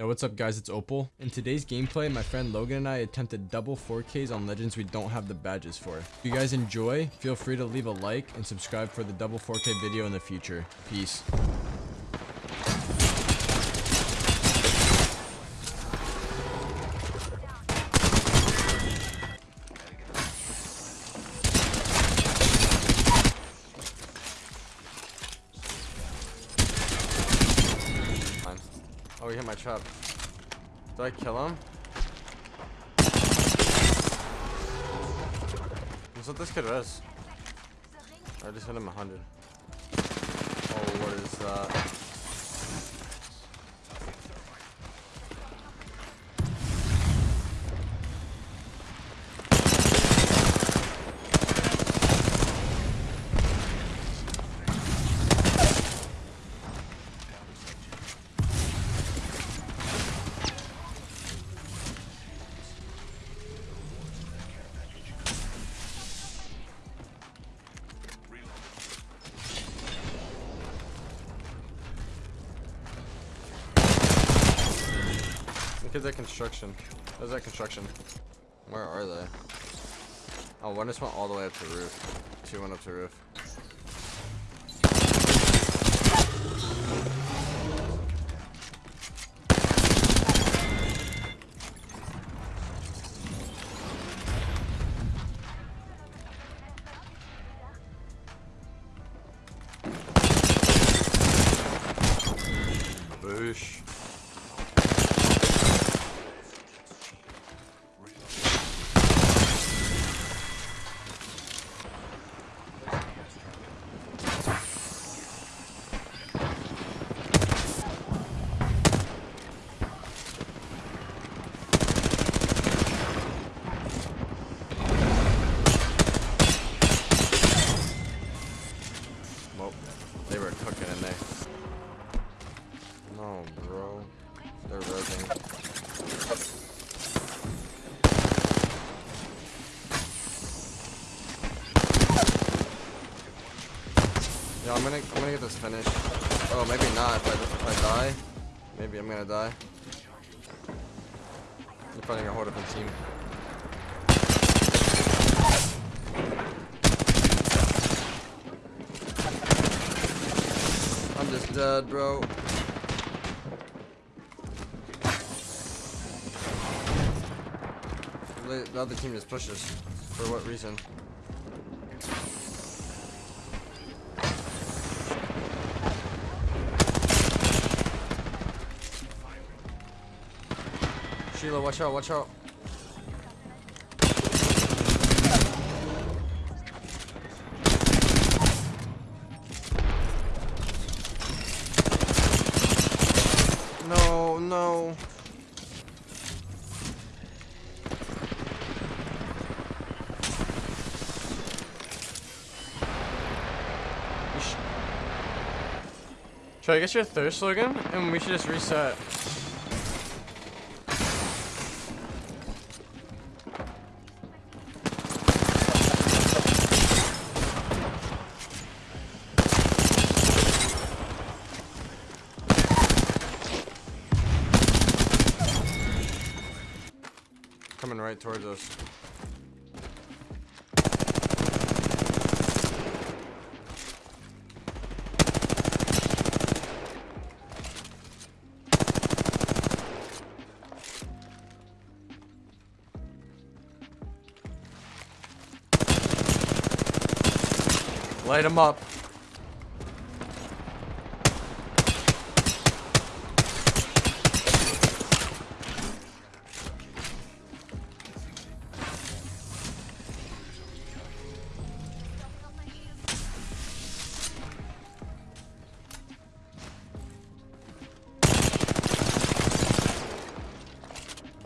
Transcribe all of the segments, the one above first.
Yo, what's up guys, it's Opal. In today's gameplay, my friend Logan and I attempted double 4Ks on legends we don't have the badges for. If you guys enjoy, feel free to leave a like and subscribe for the double 4K video in the future. Peace. Hit my trap. Did I kill him? What's up this kid res? I just hit him a 100. Oh, what is that? Kids at construction. There's that construction. Where are they? Oh, one just went all the way up to the roof. Two went up to the roof. Yeah, I'm gonna, I'm gonna get this finished. Oh, maybe not. If I, if I die, maybe I'm gonna die. I'm finding a up a team. I'm just dead, bro. The other team just pushes. For what reason? Sheila, watch out, watch out. No, no. Should I get your thirst slogan? And we should just reset. Coming right towards us. Light him up.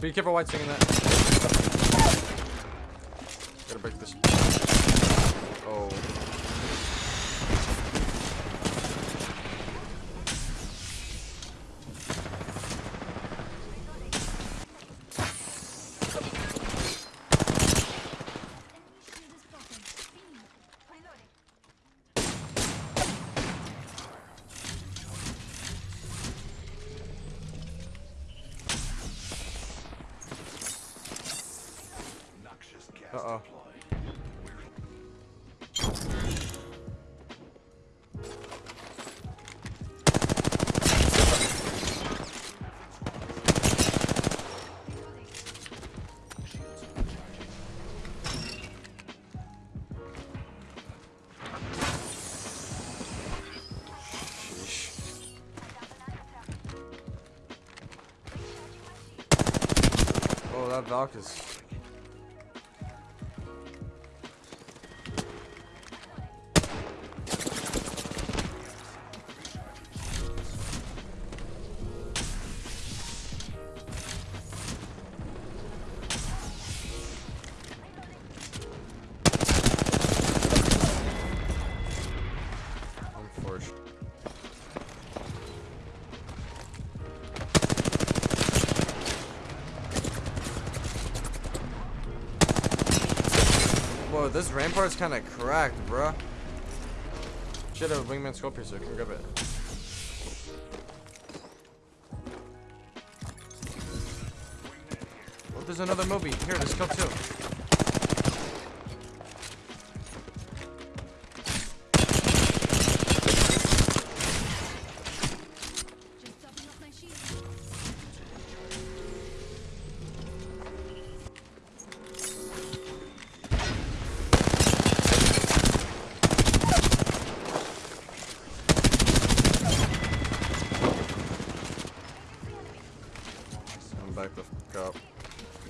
Be careful white swinging that. Gotta break this. Oh. Uh-oh. Oh, that Valk is Whoa, this rampart's kind of cracked, bruh. Should have a wingman so I can grab it. Oh, there's another Moby. Here, there's scope too.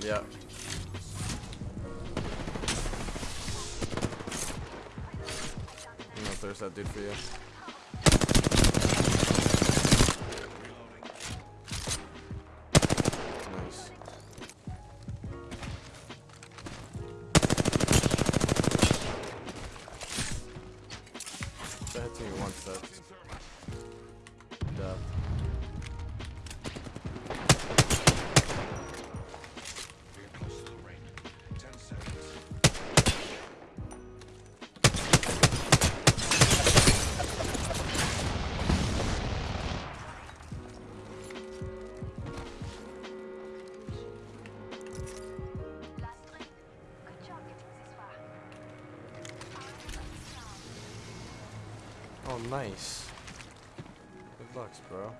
Yeah. I'm gonna thirst that dude for you. Oh, nice. Good luck, bro.